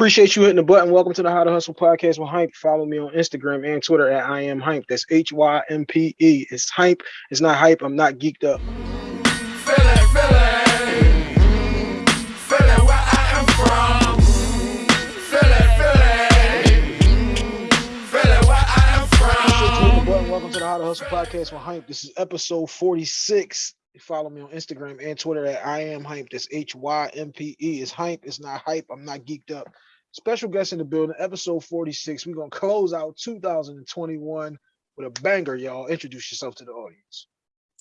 Appreciate you hitting the button. Welcome to the How to Hustle podcast with Hympe. Follow me on Instagram and Twitter at I am Hympe. That's H Y M P E. It's Hympe. It's not hype. I'm not geeked up. Welcome to the How to Hustle podcast with Hympe. This is episode 46. Follow me on Instagram and Twitter at I am Hympe. That's H Y M P E. It's Hympe. It's not hype. I'm not geeked up. Special guest in the building, episode 46. We're gonna close out 2021 with a banger, y'all. Introduce yourself to the audience.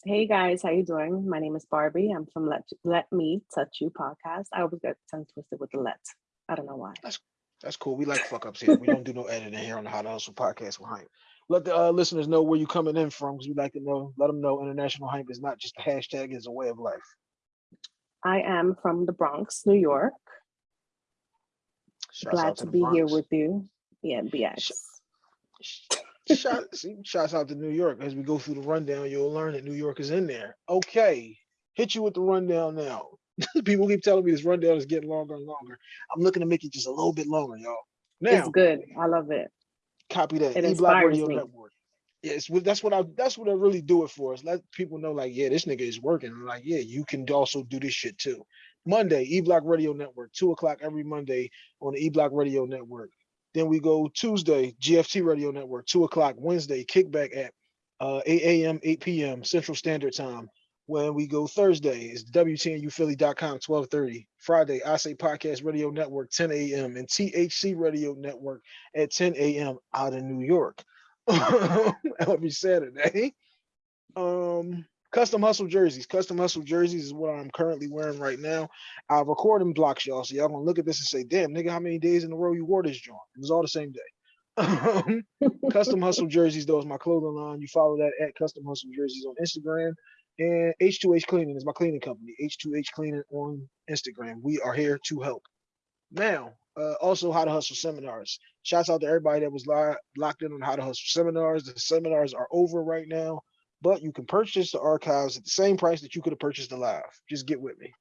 Hey guys, how you doing? My name is Barbie. I'm from Let Let Me Touch You podcast. I always get tongue twisted with the let. I don't know why. That's that's cool. We like fuck ups here. We don't do no editing here on the How to Hustle podcast with Hympe. Let the uh, listeners know where you're coming in from because we like to know. Let them know international hype is not just a hashtag; it's a way of life. I am from the Bronx, New York. Shouts Glad to the be here with you. Yeah, BX. Shout, shouts out to New York. As we go through the rundown, you'll learn that New York is in there. Okay, hit you with the rundown now. People keep telling me this rundown is getting longer and longer. I'm looking to make it just a little bit longer, y'all. Now, It's good. I love it. copy that. It E Block inspires Radio me. Network. Yes, that's what I. That's what I really do it for. Is let people know, like, yeah, this nigga is working. I'm like, yeah, you can also do this shit too. Monday, E Block Radio Network, two o'clock every Monday on the E Block Radio Network. Then we go Tuesday, GFT Radio Network, two o'clock. Wednesday, kickback at uh, 8 a.m., 8 p.m. Central Standard Time. When we go Thursday, it's WTNUphilly.com, 1230. Friday, I Say Podcast Radio Network, 10 a.m. and THC Radio Network at 10 a.m. out in New York. Every Saturday. Um, custom hustle jerseys. Custom hustle jerseys is what I'm currently wearing right now. I'll record in blocks, y'all. So y'all gonna look at this and say, damn, nigga, how many days in a row you wore this joint? It was all the same day. custom hustle jerseys, though, is my clothing line. You follow that at custom hustle jerseys on Instagram. And H2H Cleaning is my cleaning company. H2H Cleaning on Instagram. We are here to help. Now, uh, also how to hustle seminars. Shouts out to everybody that was li- locked in on how to hustle seminars. The seminars are over right now, but you can purchase the archives at the same price that you could have purchased the live. Just get with me.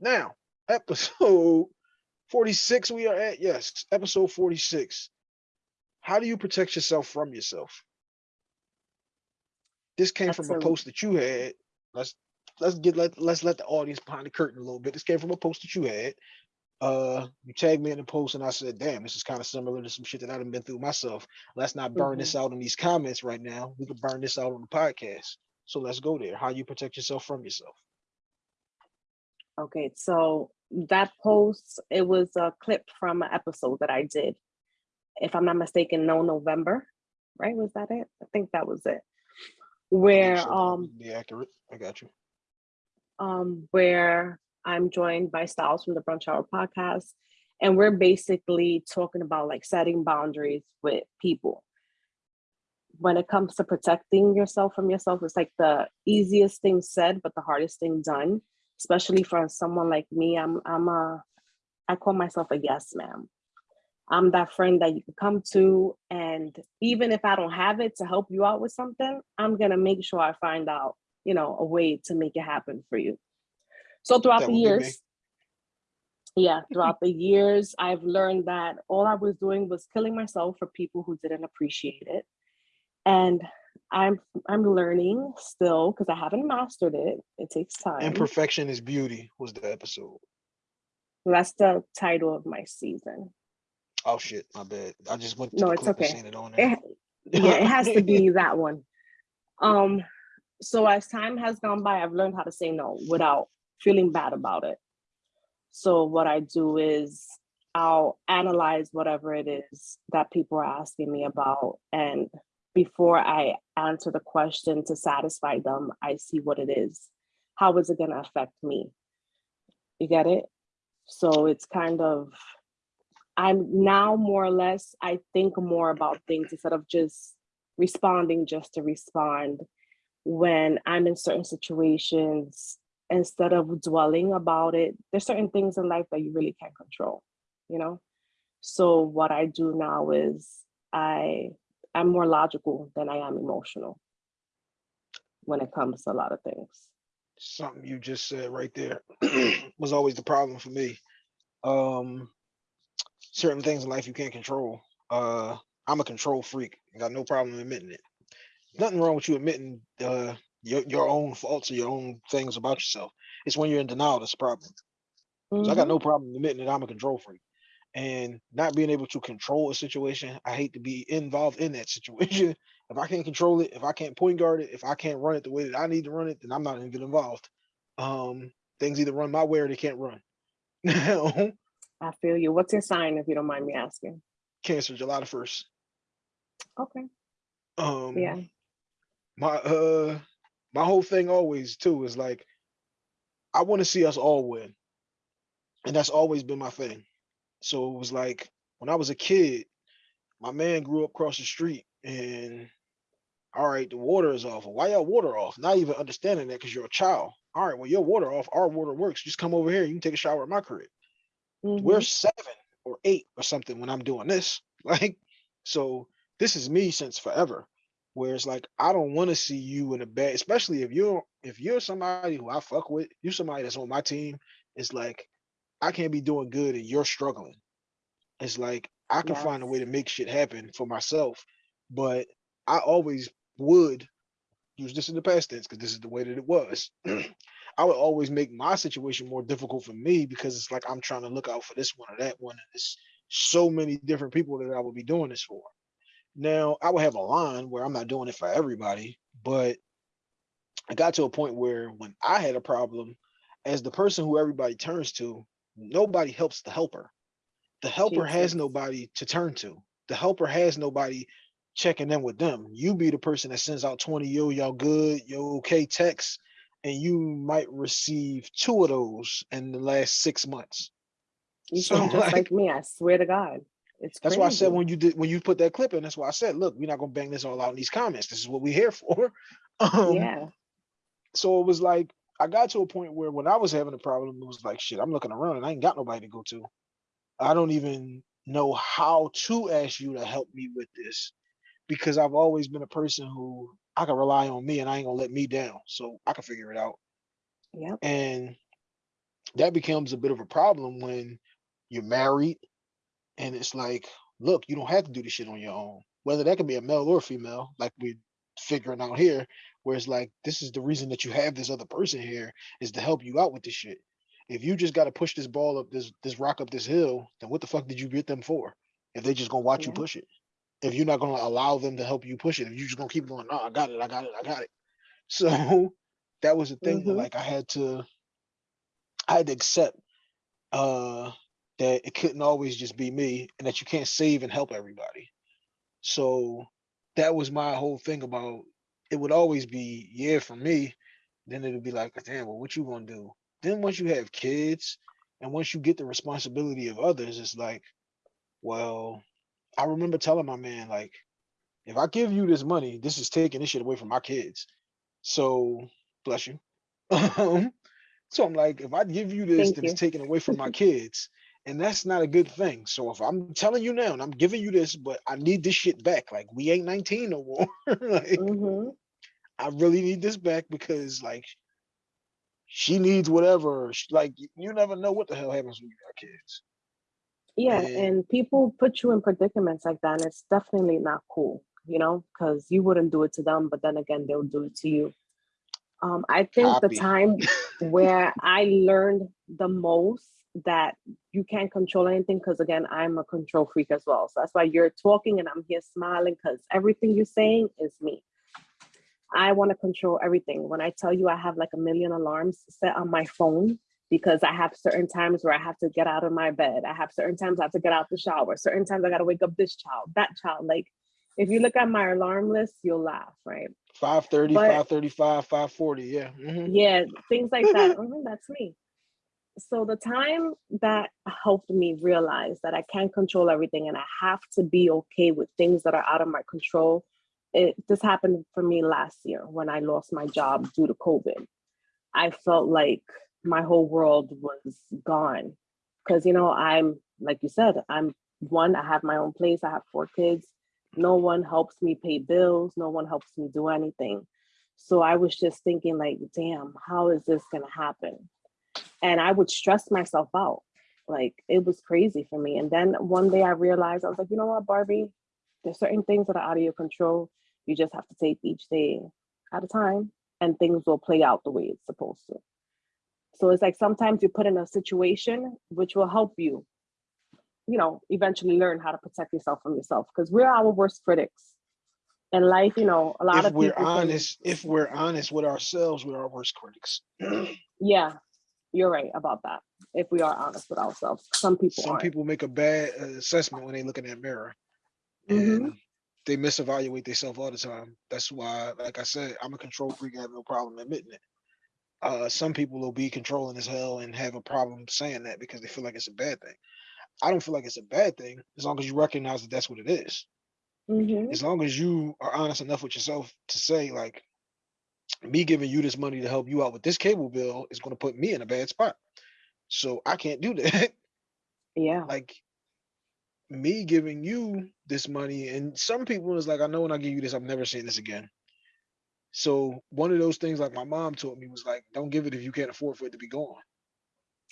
Now, episode 46 we are at. Yes, episode 46. How do you protect yourself from yourself? This came from a a- post that you had. Let's let's get let let's let the audience behind the curtain a little bit. This came from a post that you had. Uh, you tagged me in the post, and I said, "Damn, this is kind of similar to some shit that I've been through myself." Let's not burn this out in these comments right now. We can burn this out on the podcast. So let's go there. How you protect yourself from yourself? Okay, so that post, it was a clip from an episode that I did. If I'm not mistaken, no November, right? Was that it? I think that was it. Where so. um be accurate. I got you. um, where I'm joined by Styles from the Brunch Hour podcast. And we're basically talking about like setting boundaries with people. When it comes to protecting yourself from yourself, it's like the easiest thing said, but the hardest thing done, especially for someone like me. I'm I'm a I call myself a yes ma'am. I'm that friend that you can come to, and even if I don't have it to help you out with something, I'm gonna make sure I find out, you know, a way to make it happen for you. So throughout That the would be me. years, yeah, throughout the years, I've learned that all I was doing was killing myself for people who didn't appreciate it. And I'm I'm learning still because I haven't mastered it. It takes time. Imperfection is beauty was the episode. That's the title of my season. Oh shit, my bad. I just went to No, the it's okay. it on It, yeah, it has to be that one. Um, so as time has gone by, I've learned how to say no without feeling bad about it. So what I do is I'll analyze whatever it is that people are asking me about. And before I answer the question to satisfy them, I see what it is. How is it going to affect me? You get it? So it's kind of, I'm now more or less, I think more about things instead of just responding just to respond. When I'm in certain situations, instead of dwelling about it, there's certain things in life that you really can't control, you know? So what I do now is I I'm more logical than I am emotional when it comes to a lot of things. Something you just said right there was always the problem for me. Um, certain things in life you can't control. Uh, I'm a control freak. Got no problem admitting it. Nothing wrong with you admitting uh, your your own faults or your own things about yourself. It's when you're in denial that's a problem. So I got Mhm. no problem admitting that I'm a control freak. And not being able to control a situation, I hate to be involved in that situation. If I can't control it, if I can't point guard it, if I can't run it the way that I need to run it, then I'm not even involved. Um, things either run my way or they can't run. I feel you. What's your sign, if you don't mind me asking? Cancer, July the first. Okay. Um, Yeah. my uh, my whole thing always too is like, I want to see us all win, and that's always been my thing. So it was like when I was a kid, my man grew up across the street, and all right, the water is off. Why y'all water off? Not even understanding that because you're a child. All right, well your water off, our water works. Just come over here. You can take a shower at my crib. We're Mhm. seven or eight or something when I'm doing this. Like, so this is me since forever. Where it's like I don't want to see you in a bad, especially if you're if you're somebody who I fuck with, you're somebody that's on my team. It's like I can't be doing good and you're struggling. It's like I can find a way to make shit happen for myself, but I always would use this in the past tense because this is the way that it was. I would always make my situation more difficult for me because it's like I'm trying to look out for this one or that one, and it's so many different people that I would be doing this for. Now I would have a line where I'm not doing it for everybody, but I got to a point where when I had a problem, as the person who everybody turns to, nobody helps the helper. The helper has nobody to turn to. The helper has nobody checking in with them. You be the person that sends out 20 yo, y'all good, yo, okay texts, and you might receive two of those in the last six months. You So sound just like like me. I swear to God. It's that's why I said when you did when you put that clip in, that's why I said, look, we're not gonna bang this all out in these comments. This is what we're here for. Um Yeah. so it was like I got to a point where when I was having a problem, it was like shit, I'm looking around and I ain't got nobody to go to. I don't even know how to ask you to help me with this because I've always been a person who I can rely on me and I ain't gonna let me down. So I can figure it out. Yeah. And that becomes a bit of a problem when you're married and it's like, look, you don't have to do this shit on your own. Whether that can be a male or female, like we're figuring out here, where it's like, this is the reason that you have this other person here is to help you out with this shit. If you just got to push this ball up this this rock up this hill, then what the fuck did you get them for? If they just gonna watch you push it, if you're not gonna allow them to help you push it, if you're just gonna keep going, no, I got it, I got it, I got it. So that was the thing that Mhm. like I had to I had to accept uh that it couldn't always just be me and that you can't save and help everybody. So that was my whole thing about it would always be yeah for me. Then it'd be like, damn, well, what you gonna do? Then once you have kids and once you get the responsibility of others, it's like, well, I remember telling my man, like, if I give you this money, this is taking this shit away from my kids. So bless you. So I'm like, if I give you this, Thank then it's taken away from my kids. And that's not a good thing. So if I'm telling you now and I'm giving you this, but I need this shit back, like we ain't 19 no more. like hmm I really need this back because like she needs whatever. Like you never know what the hell happens when you got kids. Yeah, And and people put you in predicaments like that, and it's definitely not cool, you know, because you wouldn't do it to them, but then again, they'll do it to you. Um, I think the time where I learned the most that you can't control anything, because again, I'm a control freak as well. So that's why you're talking and I'm here smiling, because everything you're saying is me. I want to control everything. When I tell you I have like a million alarms set on my phone because I have certain times where I have to get out of my bed. I have certain times I have to get out the shower. Certain times I got to wake up this child, that child. Like if you look at my alarm list, you'll laugh, right? 530, But 535, 540. Yeah. mhm. yeah, things like that. Mhm, that's me. So the time that helped me realize that I can't control everything and I have to be okay with things that are out of my control. It this happened for me last year when I lost my job due to COVID. I felt like my whole world was gone. Cause you know, I'm like you said, I'm one, I have my own place, I have four kids. No one helps me pay bills, no one helps me do anything. So I was just thinking, like, damn, how is this gonna happen? And I would stress myself out. Like it was crazy for me. And then one day I realized I was like, you know what, Barbie, there's certain things that are out of your control. You just have to take each day at a time and things will play out the way it's supposed to. So it's like sometimes you put in a situation which will help you, you know, eventually learn how to protect yourself from yourself because we're our worst critics. In life, you know, a lot If of we're honest, if we're honest with ourselves, we're our worst critics. yeah, you're right about that. If we are honest with ourselves, some people Some aren't. people make a bad uh, assessment when they look in that mirror. Mhm. And they misevaluate themselves all the time. That's why, like I said, I'm a control freak. I have no problem admitting it. Uh, some people will be controlling as hell and have a problem saying that because they feel like it's a bad thing. I don't feel like it's a bad thing as long as you recognize that that's what it is. Mhm. As long as you are honest enough with yourself to say, like, me giving you this money to help you out with this cable bill is going to put me in a bad spot. So I can't do that. Yeah. like me giving you this money and some people is like i know when i give you this i'm never seeing this again so one of those things like my mom taught me was like don't give it if you can't afford for it to be gone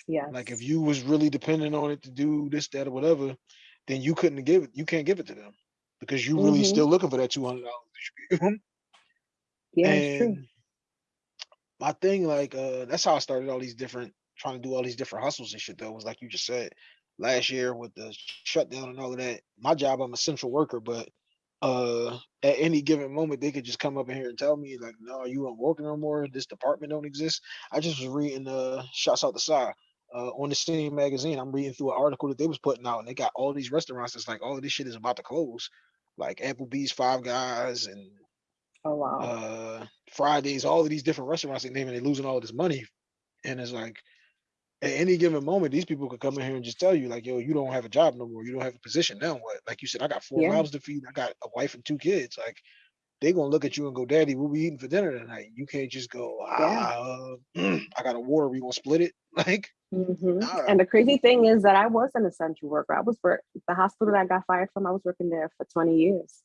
Yeah. like if you was really dependent on it to do this that or whatever then you couldn't give it you can't give it to them because you really Mhm. still looking for that $200 that you give 'em. Yeah, true. my thing like uh that's how i started all these different trying to do all these different hustles and shit though was like you just said last year with the shutdown and all of that my job i'm a central worker but uh at any given moment they could just come up in here and tell me like no you don't work no more. This department don't exist. I just was reading uh shots out the side uh, on the same magazine, I'm reading through an article that they was putting out, and they got all these restaurants that's like all of this shit is about to close, like Applebee's, Five Guys, and Oh wow. uh Fridays, all of these different restaurants they name and they're losing all this money. And it's like at any given moment, these people could come in here and just tell you, like, yo, you don't have a job no more, you don't have a position. Now what? Like you said, I got four Yeah. mouths to feed, I got a wife and two kids. Like they gonna look at you and go, Daddy, what we eating for dinner tonight? You can't just go, ah, uh, I got a water, we gonna split it. Like, Mhm. nah. And the crazy thing is that I was an essential worker. I was work the hospital that I got fired from. I was working there for 20 years.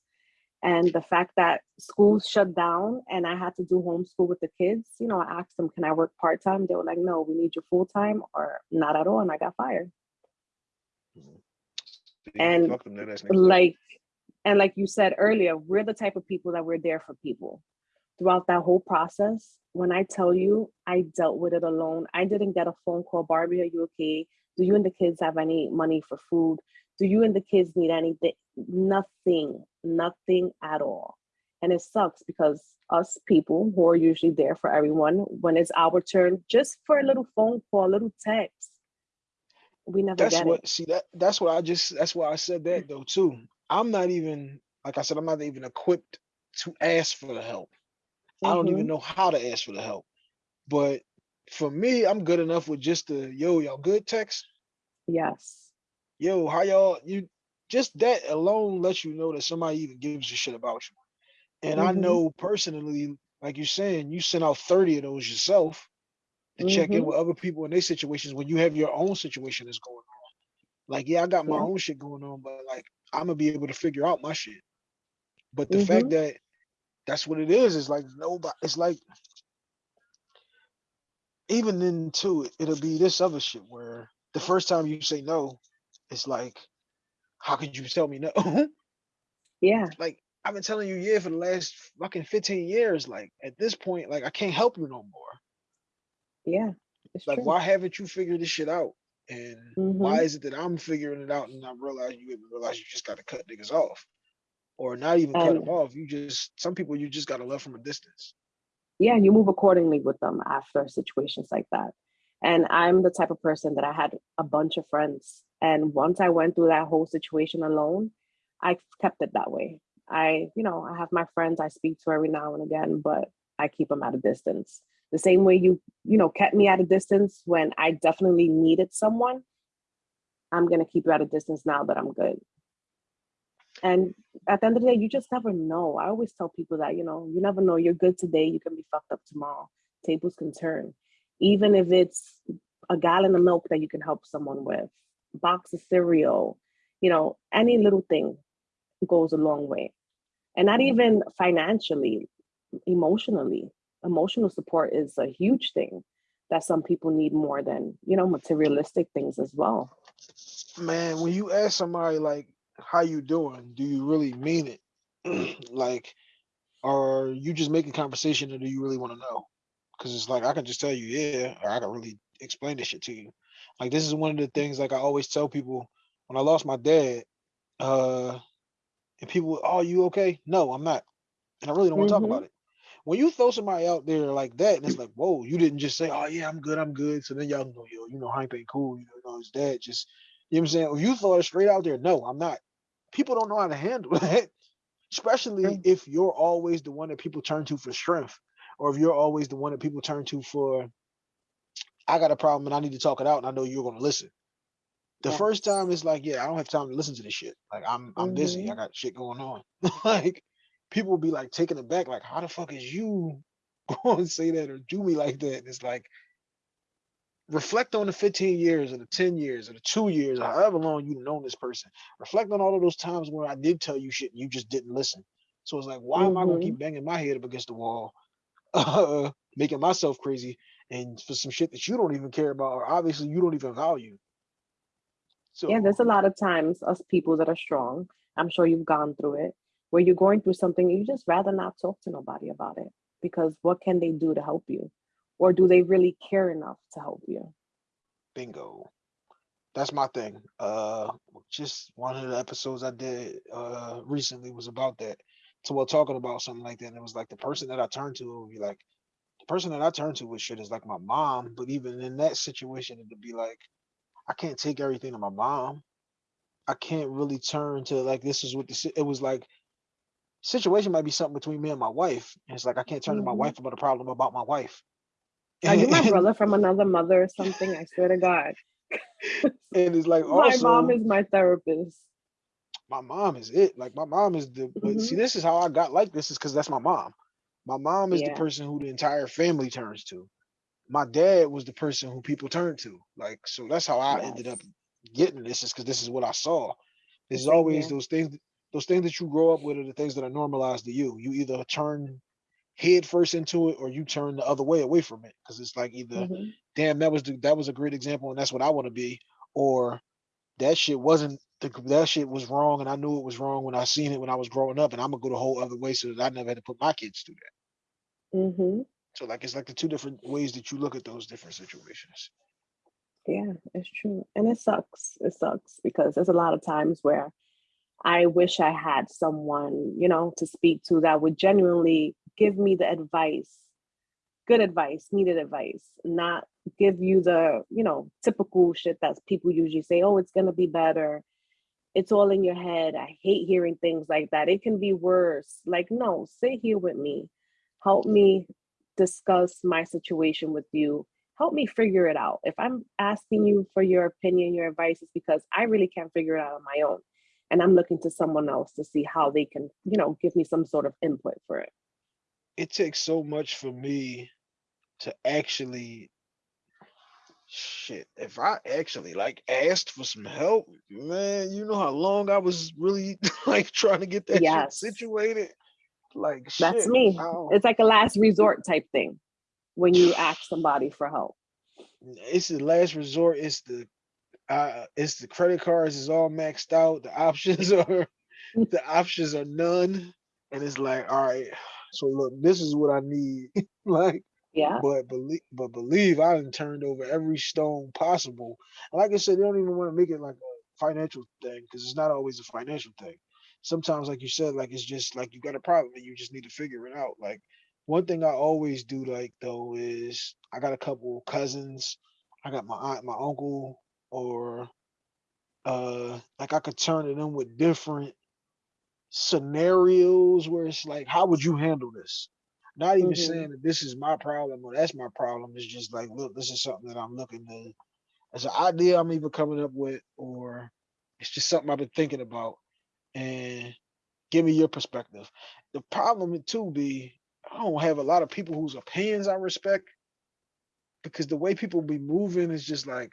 And the fact that schools shut down and I had to do homeschool with the kids, you know, I asked them, can I work part time? They were like, no, we need you full time or not at all. And I got fired. Mm-hmm. and, fuck them, that ass niggas. Like, and like you said earlier, we're the type of people that we're there for people throughout that whole process. When I tell you, I dealt with it alone. I didn't get a phone call, Barbie, are you okay? Do you and the kids have any money for food? Do you and the kids need anything? Nothing, nothing at all. And it sucks because us people who are usually there for everyone, when it's our turn, just for a little phone call, a little text, we never that's get what it. see that that's what I just that's why I said that though too. I'm not even like I said, I'm not even equipped to ask for the help. I don't even Mhm. know how to ask for the help. But for me, I'm good enough with just the yo, y'all good text. Yes. Yo, how y'all you just that alone lets you know that somebody even gives a shit about you. And I Mhm. know personally, like you're saying, you sent out 30 of those yourself to check in Mhm. with other people in their situations when you have your own situation that's going on. Like, yeah, I got my Yeah. own shit going on, but like I'm gonna be able to figure out my shit. But the fact Mhm. that that's what it is, is like nobody it's like even into it, it'll be this other shit where the first time you say no, it's like, how could you tell me no? Yeah. like I've been telling you yeah for the last fucking 15 years. Like at this point, like I can't help you no more. Yeah. It's Like true. why haven't you figured this shit out? And why Mhm. is it that I'm figuring it out and I realize you realize you just gotta cut niggas off? Or not even cut them off. You just some people you just gotta love from a distance. yeah, and you move accordingly with them after situations like that. And I'm the type of person that I had a bunch of friends. And once I went through that whole situation alone, I kept it that way. I, you know, I have my friends I speak to every now and again, but I keep them at a distance. The same way you, you know, kept me at a distance when I definitely needed someone, I'm going to keep you at a distance now that I'm good. And at the end of the day, you just never know. I always tell people that, you know, you never know. You're good today, you can be fucked up tomorrow. Tables can turn. Even if it's a gallon of milk that you can help someone with, box of cereal, you know, any mm-hmm. little thing goes a long way. And not mm-hmm. even financially, emotionally. Emotional support is a huge thing that some people need more than, you know, materialistic things as well. man, when you ask somebody like how you doing, do you really mean it? like, are you just making conversation or do you really want to know? Because it's like I can just tell you, yeah, or I can really explain this shit to you. Like this is one of the things like I always tell people when I lost my dad, uh, and people, oh, you okay? No, I'm not. And I really don't want to talk Mhm. about it. When you throw somebody out there like that, and it's like, whoa, you didn't just say, oh yeah, I'm good, I'm good. So then y'all know, yo, you know, Hank ain't cool. You know, his dad just, you know what I'm saying? If you throw it straight out there, no, I'm not. People don't know how to handle that, especially Mm. if you're always the one that people turn to for strength, or if you're always the one that people turn to for, I got a problem and I need to talk it out, and I know you're gonna listen. The first time it's like, yeah, I don't have time to listen to this shit. Like I'm I'm busy. I Mhm. got shit going on. like people will be like taken aback, like, how the fuck is you going to say that or do me like that? And it's like reflect on the 15 years or the 10 years or the two years or however long you've known this person. Reflect on all of those times where I did tell you shit and you just didn't listen. So it's like, why am I gonna Mhm. keep banging my head up against the wall, uh, making myself crazy and for some shit that you don't even care about or obviously you don't even value. So Yeah, there's a lot of times us people that are strong. I'm sure you've gone through it where you're going through something you just rather not talk to nobody about it because what can they do to help you? Or do they really care enough to help you? bingo. That's my thing. Uh just one of the episodes I did uh recently was about that. So we're talking about something like that. And it was like the person that I turned to would be like person that I turn to with shit is like my mom. But even in that situation, it'd be like, I can't take everything to my mom. I can't really turn to like this is what the it was like situation might be something between me and my wife. And it's like I can't turn to my Mhm. wife about a problem about my wife. Are you my brother from another mother or something? I swear to God. and it's like My mom is my therapist. my mom is it. Like my mom is the but see this is how I got like this is because that's my mom. My mom is the person who the entire family turns to. My dad was the person who people turned to. Like so that's how I ended up getting this is because this is what I saw. There's Same always here. those things those things that you grow up with are the things that are normalized to you. You either turn head first into it or you turn the other way away from it. Cause it's like either Mhm. damn that was the, that was a great example and that's what I want to be, or that shit wasn't the, that shit was wrong and I knew it was wrong when I seen it when I was growing up and I'm gonna go the whole other way so that I never had to put my kids through that. Mhm. So like it's like the two different ways that you look at those different situations. Yeah, it's true. And it sucks. It sucks because there's a lot of times where I wish I had someone, you know, to speak to that would genuinely give me the advice, good advice, needed advice, not give you the, you know, typical shit that people usually say, oh, it's going to be better. It's all in your head. I hate hearing things like that. It can be worse. Like, no, sit here with me. Help me discuss my situation with you. Help me figure it out. If I'm asking you for your opinion, your advice, is because I really can't figure it out on my own and I'm looking to someone else to see how they can, you know, give me some sort of input for it. It takes so much for me to actually shit. If I actually like asked for some help, man, you know how long I was really like trying to get that shit Yes, situated. Like that's shit. me. Oh, It's like a last resort type thing when you ask somebody for help. it's the last resort. It's the uh it's the credit cards is all maxed out. The options are the options are none. And it's like, all right, so look, this is what I need. like Yeah. But believe, but believe, I done turned over every stone possible. And like I said, they don't even want to make it like a financial thing because it's not always a financial thing. Sometimes, like you said, like it's just like you got a problem and you just need to figure it out. Like one thing I always do, like though, is I got a couple cousins, I got my aunt, my uncle, or uh, like I could turn to them with different scenarios where it's like, how would you handle this? Not even hmm saying that this is my problem or that's my problem. It's just like, look, this is something that I'm looking to, as an idea I'm even coming up with, or it's just something I've been thinking about. And give me your perspective. The problem too be, I don't have a lot of people whose opinions I respect because the way people be moving is just like,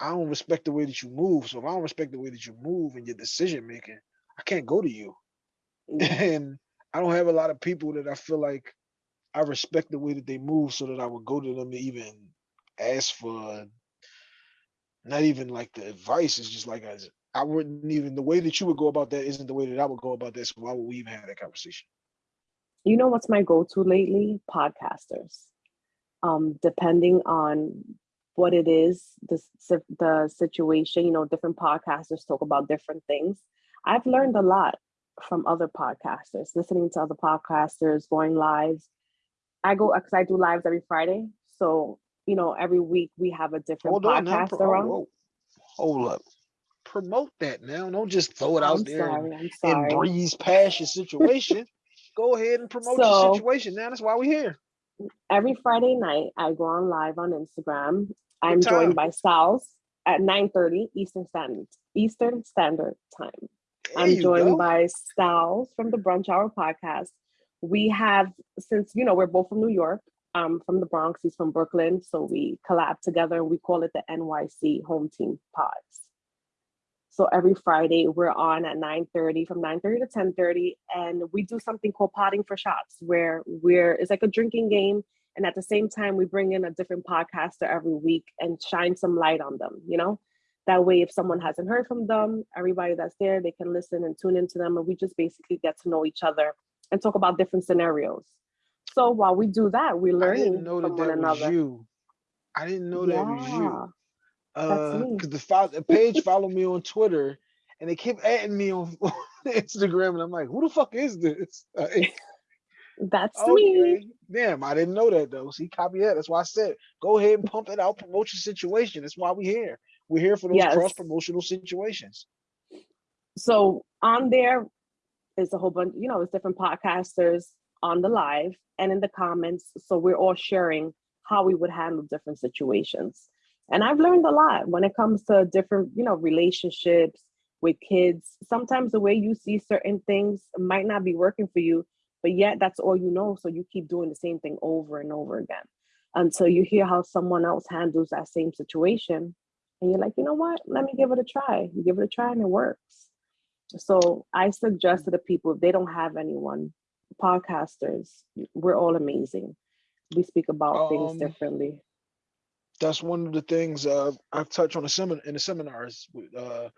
I don't respect the way that you move. So if I don't respect the way that you move and your decision making, I can't go to you. Yeah. and I don't have a lot of people that I feel like I respect the way that they move so that I would go to them to even ask for not even like the advice It's just like as I wouldn't even the way that you would go about that isn't the way that I would go about this. Why would we even have that conversation? You know what's my go-to lately? Podcasters. Um, depending on what it is, the, the situation, you know, different podcasters talk about different things. I've learned a lot from other podcasters, listening to other podcasters, going lives. I go because I do lives every Friday. So, you know, every week we have a different Hold on now. podcast pro- oh. Hold up. Promote that now. Don't just throw it out I'm there and, sorry, I'm and breeze past your situation. Go ahead and promote So- your situation. Now that's why we're here. Every Friday night, I go on live on Instagram. I'm joined by Sal's at 9:30 Eastern Standard Eastern Standard Time. There I'm joined go. by Styles from the Brunch Hour podcast. We have, since you know, we're both from New York. I'm from the Bronx, he's from Brooklyn. So we collab together and we call it the NYC Home Team Pods. So every Friday we're on at 9:30 from 9:30 to 10:30 and we do something called potting for shots where we're it's like a drinking game and at the same time we bring in a different podcaster every week and shine some light on them, you know? That way if someone hasn't heard from them, everybody that's there they can listen and tune into them and we just basically get to know each other and talk about different scenarios. So while we do that, we're I learning didn't know that from one that was another. you. I didn't know that was you. That's Uh, because the, fo- the page followed me on Twitter, and they kept adding me on, on Instagram, and I'm like, who the fuck is this? Like, That's me. damn, I didn't know that though. See, copy that. That's why I said, go ahead and pump it out, promote your situation. That's why we're here. We're here for those Yes. cross promotional situations. So on there is a whole bunch, you know, it's different podcasters on the live and in the comments. So we're all sharing how we would handle different situations. And I've learned a lot when it comes to different, you know, relationships with kids. Sometimes the way you see certain things might not be working for you, but yet that's all you know. So you keep doing the same thing over and over again until you hear how someone else handles that same situation. And you're like, you know what? Let me give it a try. You give it a try and it works. So I suggest to the people if they don't have anyone, podcasters, we're all amazing. We speak about things Um, differently. That's one of the things uh, I've touched on the seminar in the seminars with uh,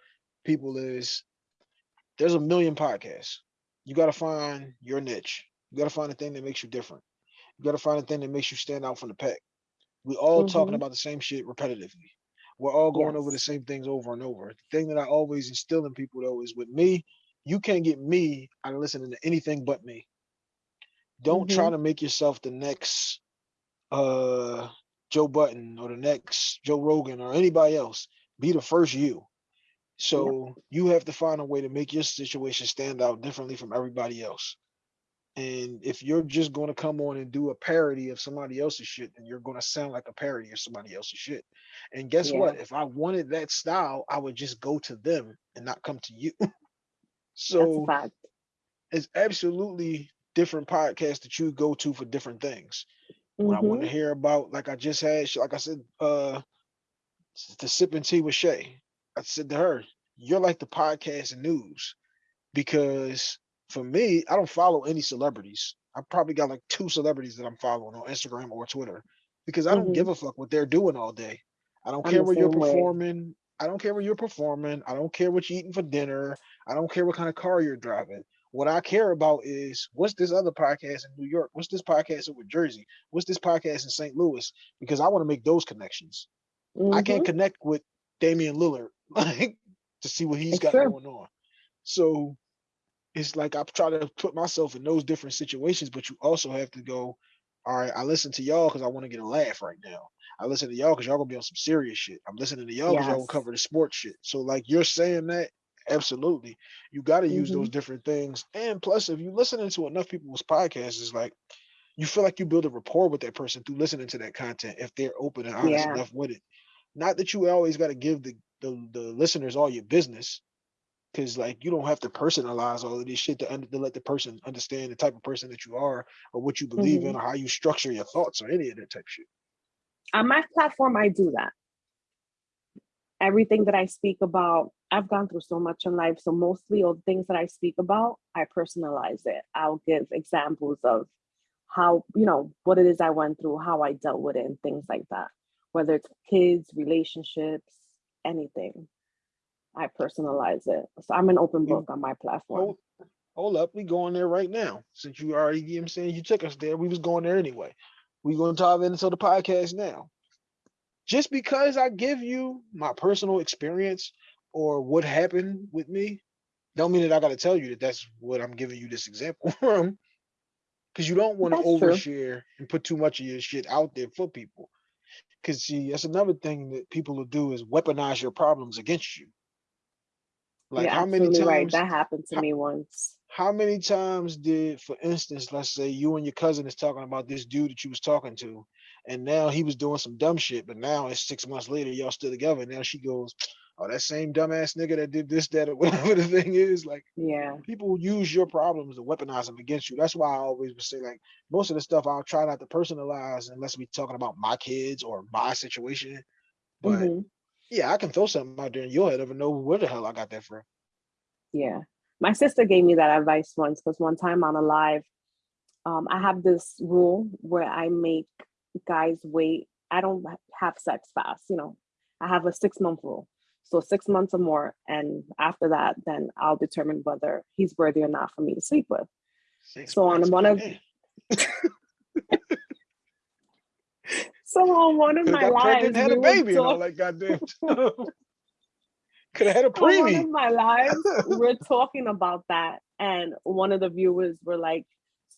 people is there's a million podcasts. You got to find your niche. You got to find a thing that makes you different. You got to find a thing that makes you stand out from the pack. We all talking Mhm. about the same shit repetitively. We're all going over the same things over and over. The thing that I always instill in people though is with me, you can't get me out of listening to anything but me. Don't Mm-hmm. try to make yourself the next uh Joe Budden or the next Joe Rogan or anybody else. Be the first you. So you have to find a way to make your situation stand out differently from everybody else. And if you're just going to come on and do a parody of somebody else's shit, then you're going to sound like a parody of somebody else's shit. And guess what? If I wanted that style, I would just go to them and not come to you. So it's absolutely different podcasts that you go to for different things. When I want to Mhm. hear about, like I just had, like I said, uh, the sipping tea with Shay. I said to her, "You're like the podcast and news," because for me, I don't follow any celebrities. I probably got like two celebrities that I'm following on Instagram or Twitter because I don't give a fuck what they're doing all day. I don't I'm care where you're same way. performing. I don't care where you're performing. I don't care what you're eating for dinner. I don't care what kind of car you're driving. What I care about is what's this other podcast in New York? What's this podcast over Jersey? What's this podcast in St. Louis? Because I want to make those connections. I can't Mhm. connect with Damian Lillard like to see what he's It's got true. going on. So it's like I try to put myself in those different situations, but you also have to go, all right, I listen to y'all because I want to get a laugh right now. I listen to y'all because y'all gonna be on some serious shit. I'm listening to y'all because y'all gonna cover the sports shit. So like you're saying that, absolutely. You gotta use those Mhm. different things. And plus, if you listening to enough people's podcasts, it's like you feel like you build a rapport with that person through listening to that content if they're open and honest Yeah. enough with it. Not that you always got to give the, the the listeners all your business, because like you don't have to personalize all of this shit to, under, to let the person understand the type of person that you are or what you believe in Mhm. or how you structure your thoughts or any of that type of shit. On my platform, I do that. Everything that I speak about, I've gone through so much in life. So mostly all the things that I speak about, I personalize it. I'll give examples of how, you know, what it is I went through, how I dealt with it, and things like that. Whether it's kids, relationships, anything. I personalize it. So I'm an open book on my platform. Hold, hold up, we going there right now. Since you already, you know what I'm saying, you took us there, we was going there anyway. We gonna dive into the podcast now. Just because I give you my personal experience or what happened with me, don't mean that I gotta tell you that that's what I'm giving you this example from. Cause you don't want to That's true. overshare and put too much of your shit out there for people. Cause see, that's another thing that people will do is weaponize your problems against you. Like You're how many absolutely right. times That happened to how- me once. how many times did, for instance, let's say you and your cousin is talking about this dude that you was talking to, and now he was doing some dumb shit, but now it's six months later, y'all still together. And now she goes, Oh, that same dumbass nigga that did this, that, or whatever the thing is. Like Yeah. people use your problems to weaponize them against you. That's why I always would say, like, most of the stuff I'll try not to personalize unless we talking about my kids or my situation. But mhm, yeah, I can throw something out there and you'll never know where the hell I got that from. Yeah. My sister gave me that advice once because one time on a live, um, I have this rule where I make guys wait. I don't have sex fast, you know. I have a six month rule. So six months or more. And after that, then I'll determine whether he's worthy or not for me to sleep with. Six So on one of- So on one of my lives, had a were baby and all talk- that goddamn. Could have had a on one of my lives, we're talking about that, and one of the viewers were like,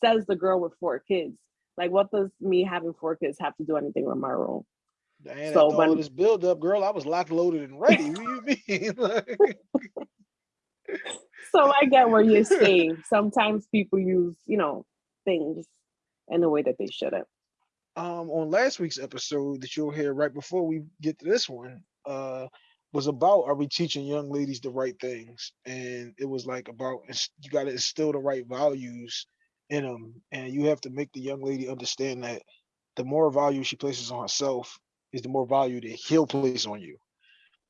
"Says the girl with four kids. Like, what does me having four kids have to do anything with my rule?" So all this build up, girl, I was locked, loaded, and ready. What do you mean? Like, So I get where you're saying. Sometimes people use, you know, things in a way that they shouldn't. um, on last week's episode that you'll hear right before we get to this one, uh, was about are we teaching young ladies the right things? And it was like about you got to instill the right values in them, and you have to make the young lady understand that the more value she places on herself is the more value that he'll place on you.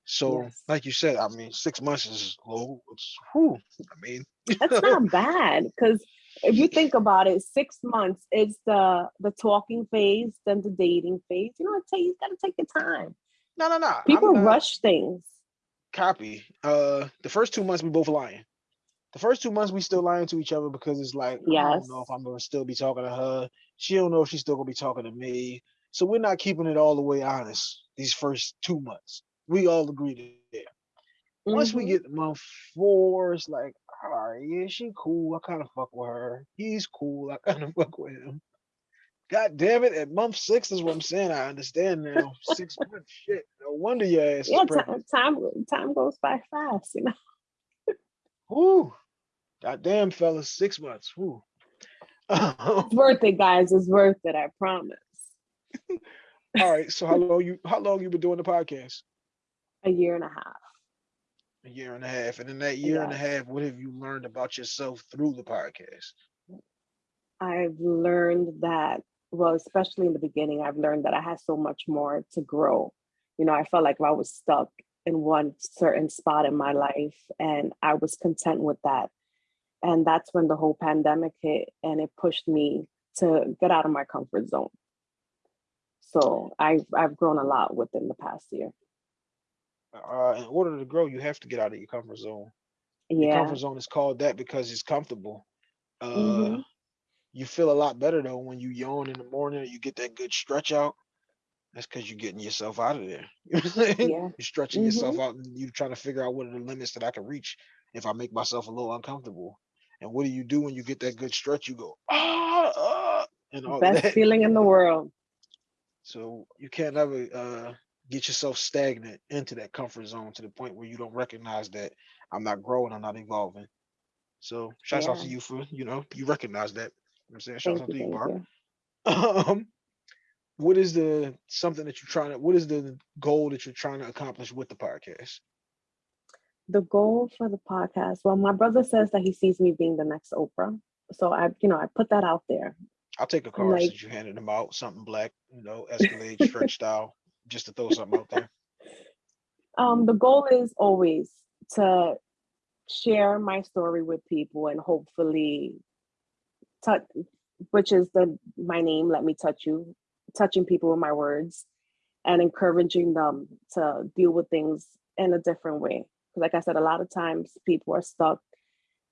So, Yes. like you said, I mean, six months is low. It's, whew, I mean, That's not bad because if you think about it, six months is the the talking phase, then the dating phase. You know, it takes you gotta take your time. no, no, no. People rush things. copy. Uh, the first two months we both lying. The first two months we still lying to each other because it's like I don't know if I'm gonna still be talking to her. She don't know if she's still gonna be talking to me. So we're not keeping it all the way honest these first two months. We all agree to that. Once we Mhm. get to month four, it's like, all right, yeah, she cool. I kind of fuck with her. He's cool. I kind of fuck with him. God damn it! At month six is what I'm saying. I understand now. Six months, shit. No wonder your ass yeah, time, time time goes by fast, you know. Whoo. Goddamn, fellas, six months. Whoo. It's worth it, guys. It's worth it, I promise. right. So how long you how long you been doing the podcast? A year and a half. A year and a half. And in that year and a half, what have you learned about yourself through the podcast? I've learned that, well, especially in the beginning, I've learned that I had so much more to grow. You know, I felt like I was stuck in one certain spot in my life and I was content with that. And that's when the whole pandemic hit and it pushed me to get out of my comfort zone. So I've I've grown a lot within the past year. Uh, in order to grow, you have to get out of your comfort zone. Your Yeah. comfort zone is called that because it's comfortable. Uh, Mhm. You feel a lot better though when you yawn in the morning you get that good stretch out. That's because you're getting yourself out of there. You know what I'm saying? Yeah. Mm-hmm. You're stretching yourself out and you're trying to figure out what are the limits that I can reach if I make myself a little uncomfortable. And what do you do when you get that good stretch? You go, ah, ah and all Best that. feeling in the world. So you can't ever uh, get yourself stagnant into that comfort zone to the point where you don't recognize that I'm not growing, I'm not evolving. So shouts out to you for, you know, you recognize that. You know what I'm saying? Shouts out to you, Barb. um, what is the something that you're trying to what is the goal that you're trying to accomplish with the podcast? the goal for the podcast well my brother says that he sees me being the next oprah so i you know i put that out there I'll take a card like- since you handed them out, something black, you know, Escalade stretch style, just to throw something out there. um the goal is always to share my story with people and hopefully touch which is the my name let me touch you touching people with my words and encouraging them to deal with things in a different way. Because, like I said, a lot of times people are stuck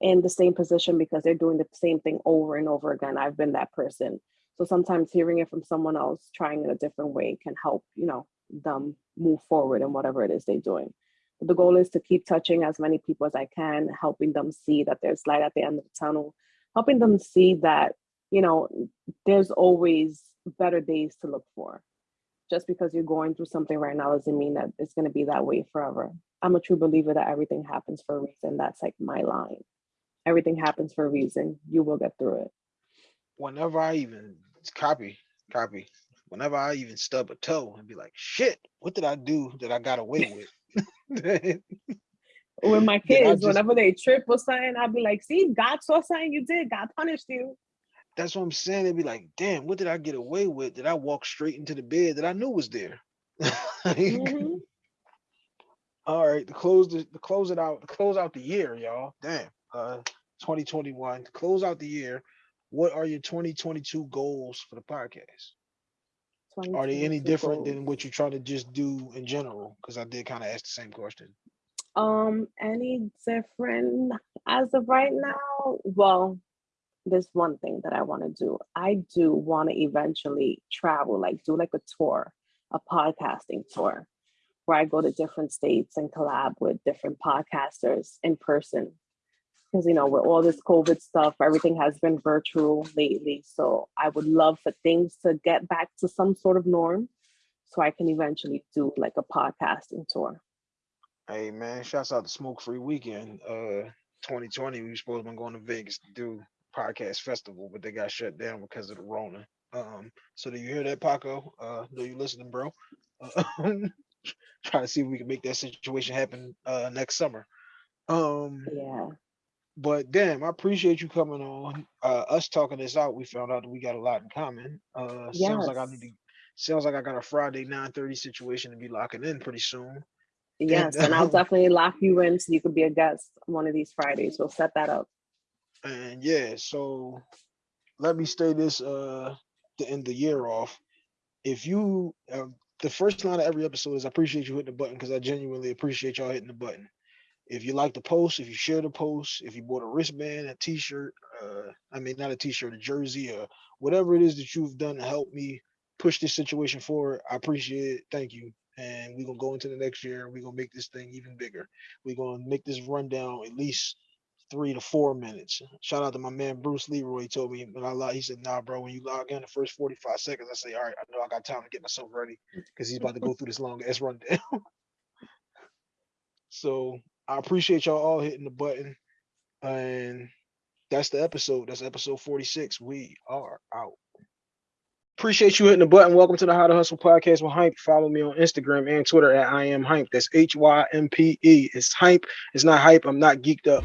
in the same position because they're doing the same thing over and over again. I've been that person. So sometimes hearing it from someone else trying in a different way can help, you know, them move forward in whatever it is they're doing. But the goal is to keep touching as many people as I can, helping them see that there's light at the end of the tunnel, helping them see that, you know, there's always better days to look for. Just because you're going through something right now doesn't mean that it's going to be that way forever. I'm a true believer that everything happens for a reason. That's like my line. Everything happens for a reason. You will get through it. Whenever I even copy, copy. Whenever I even stub a toe and be like, shit, what did I do that I got away with? with my kids, just, whenever they trip or something, I'll be like, see, God saw something you did, God punished you. That's what I'm saying. They'd be like, damn, what did I get away with? Did I walk straight into the bed that I knew was there? mm-hmm. All right, to close the to close it out, to close out the year, y'all. Damn. Uh 2021. To close out the year, what are your 2022 goals for the podcast? Are they any different goals. than what you're trying to just do in general? Because I did kind of ask the same question. Um, any different as of right now? Well, there's one thing that I want to do. I do want to eventually travel, like do like a tour, a podcasting tour, where I go to different states and collab with different podcasters in person. Because you know, with all this COVID stuff, everything has been virtual lately. So I would love for things to get back to some sort of norm, so I can eventually do like a podcasting tour. Hey man, shouts out to Smoke Free Weekend. Uh 2020, we were supposed to be going to Vegas to do podcast festival, but they got shut down because of the Rona. Um, so do you hear that, Paco? Uh, know you listening, bro? Uh, try to see if we can make that situation happen uh next summer. Um, yeah. But damn, I appreciate you coming on. Uh, us talking this out, we found out that we got a lot in common. Uh, yes. sounds like I need to. Sounds like I got a Friday 9:30 situation to be locking in pretty soon. Yes, and, and I'll definitely lock you in so you could be a guest one of these Fridays. We'll set that up. And yeah, so let me stay this uh to end the year off. If you uh, the first line of every episode is I appreciate you hitting the button because I genuinely appreciate y'all hitting the button. If you like the post, if you share the post, if you bought a wristband, a t-shirt, uh, I mean not a t-shirt, a jersey, or whatever it is that you've done to help me push this situation forward, I appreciate it. Thank you. And we're gonna go into the next year. We're gonna make this thing even bigger. We're gonna make this rundown at least three to four minutes. Shout out to my man Bruce Leroy. He told me when I log, he said, "Nah, bro, when you log in the first 45 seconds, I say, all right, I know I got time to get myself ready because he's about to go through this long ass rundown." so I appreciate y'all all hitting the button, and that's the episode. That's episode 46. We are out. Appreciate you hitting the button. Welcome to the How to Hustle podcast with Hympe. Follow me on Instagram and Twitter at I am Hympe. That's H Y M P E. It's Hympe. It's not hype. I'm not geeked up.